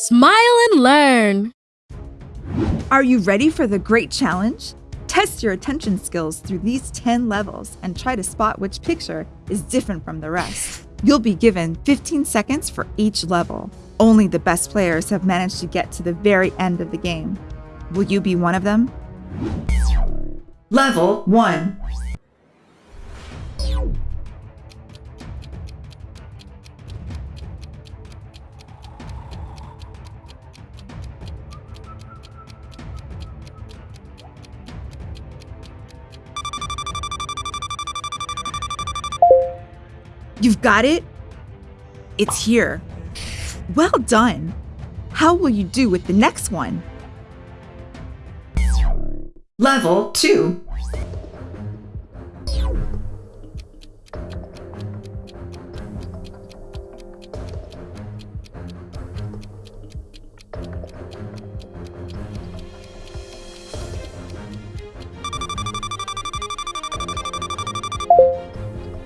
Smile and learn. Are you ready for the great challenge? Test your attention skills through these 10 levels and try to spot which picture is different from the rest. You'll be given 15 seconds for each level. Only the best players have managed to get to the very end of the game. Will you be one of them? Level 1 You've got it? It's here. Well done. How will you do with the next one? Level 2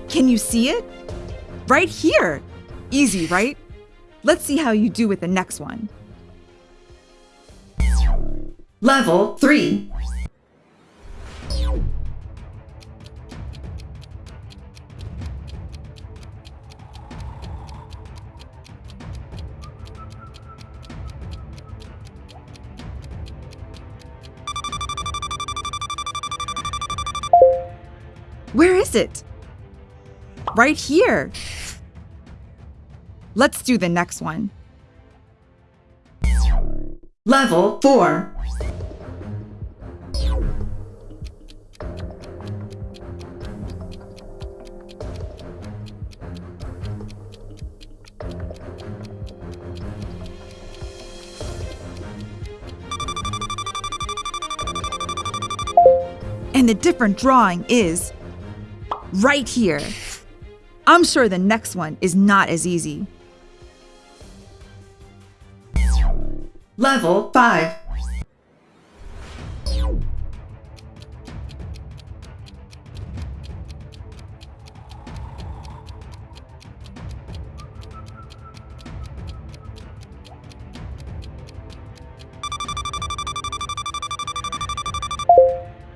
Can you see it? Right here. Easy, right? Let's see how you do with the next one. Level 3 Where is it? Right here. Let's do the next one. Level 4 And the different drawing is right here. I'm sure the next one is not as easy. Level 5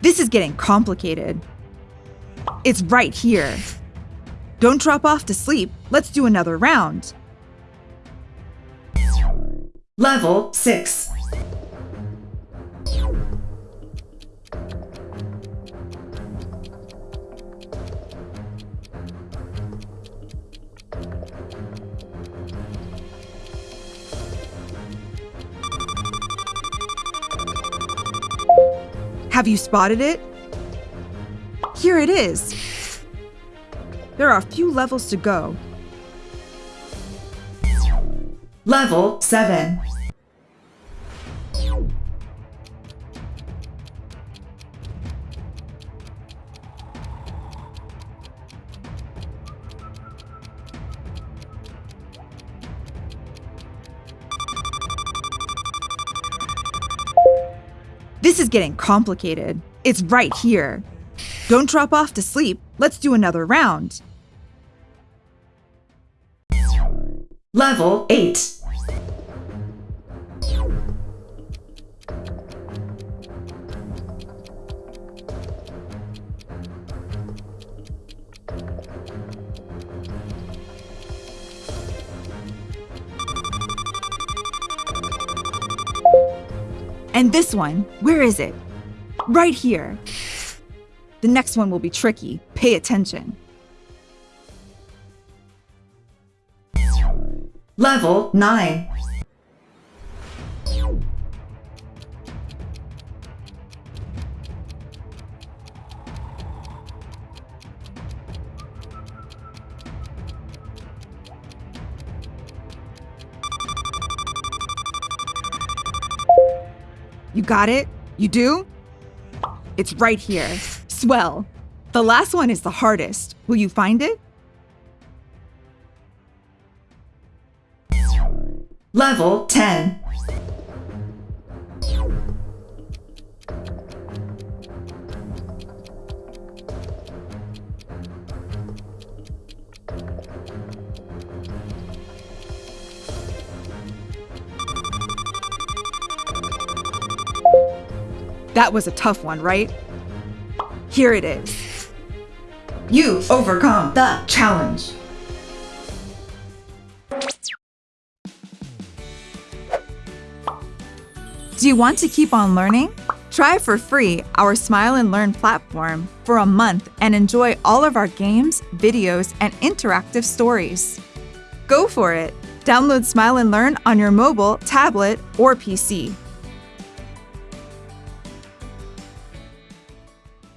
This is getting complicated. It's right here. Don't drop off to sleep. Let's do another round. Level 6 Have you spotted it? Here it is. There are a few levels to go. Level 7 This is getting complicated. It's right here. Don't drop off to sleep. Let's do another round. Level 8 And this one, where is it? Right here. The next one will be tricky. Pay attention. Level 9 You got it? You do? It's right here. Swell. The last one is the hardest. Will you find it? Level 10. That was a tough one, right? Here it is. You overcome the challenge. Do you want to keep on learning? Try for free our Smile and Learn platform for a month and enjoy all of our games, videos, and interactive stories. Go for it! Download Smile and Learn on your mobile, tablet, or PC.